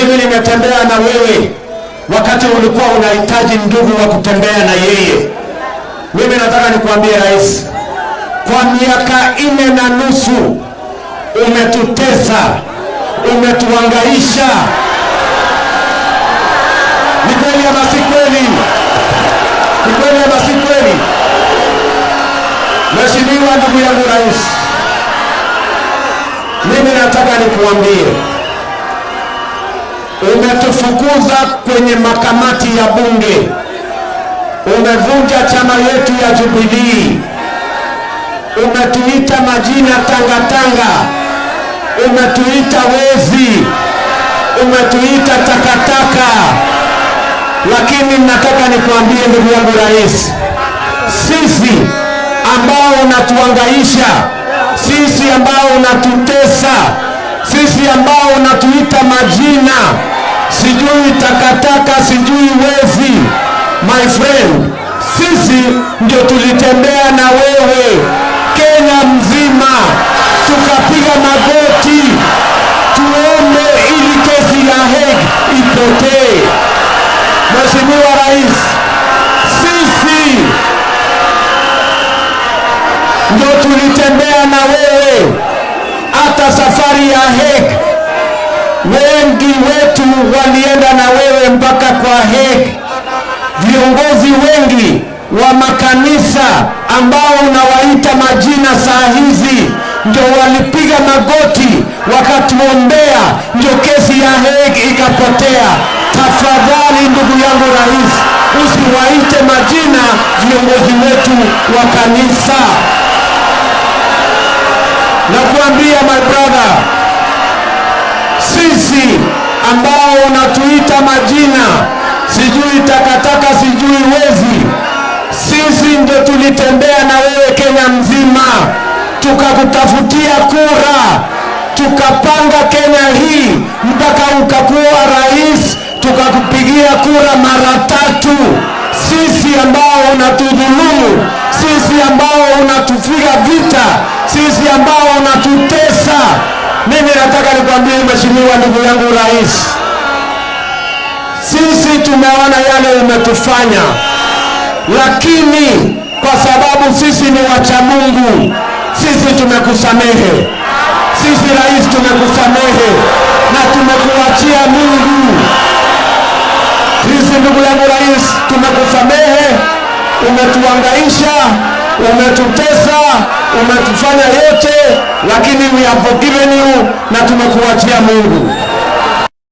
Mimi nimetembea na wewe wakati ulikuwa unahitaji ndugu wa kutembea na yeye. Mimi nataka nikuambie rais, kwa miaka nne na nusu umetutesa, umetuangaisha. Ni kweli ama si kweli? Ni kweli ama si kweli? Mheshimiwa ndugu yangu rais, mimi nataka nikuambie, umetufukuza kwenye makamati ya bunge, umevunja chama yetu ya Jubilii, umetuita majina tangatanga, umetuita wezi, umetuita takataka. Lakini nataka nikuambie ndugu yangu rais, sisi ambao unatuangaisha, sisi ambao unatutesa, sisi ambao unatuita majina, sijui takataka, sijui wezi, my friend, sisi ndio tulitembea na wewe Kenya mzima, tukapiga magoti tuombe ili kesi ya Hague ipotee. Mheshimiwa Rais, sisi ndio tulitembea na wewe hata safari ya Hague. Wengi wetu walienda na wewe mpaka kwa Hague. Viongozi wengi wa makanisa ambao unawaita majina saa hizi ndio walipiga magoti wakatuombea, ndio kesi ya Hague ikapotea. Tafadhali ndugu yangu rais, usiwaite majina viongozi wetu wa kanisa. Nakuambia my brother, majina. Sijui takataka, sijui wezi, sisi ndio tulitembea na wewe Kenya mzima, tukakutafutia kura, tukapanga Kenya hii mpaka ukakuwa rais, tukakupigia kura mara tatu. Sisi ambao unatudhulumu, sisi ambao unatupiga vita, sisi ambao unatutesa. Mimi nataka nikwambie mheshimiwa, ndugu yangu rais, sisi tumeona yale umetufanya, lakini kwa sababu sisi ni wacha Mungu, sisi tumekusamehe. Sisi rais, tumekusamehe na tumekuachia Mungu. Sisi ndugu yangu rais, tumekusamehe. Umetuangaisha, umetutesa, umetufanya yote, lakini we have forgiven you na tumekuachia Mungu.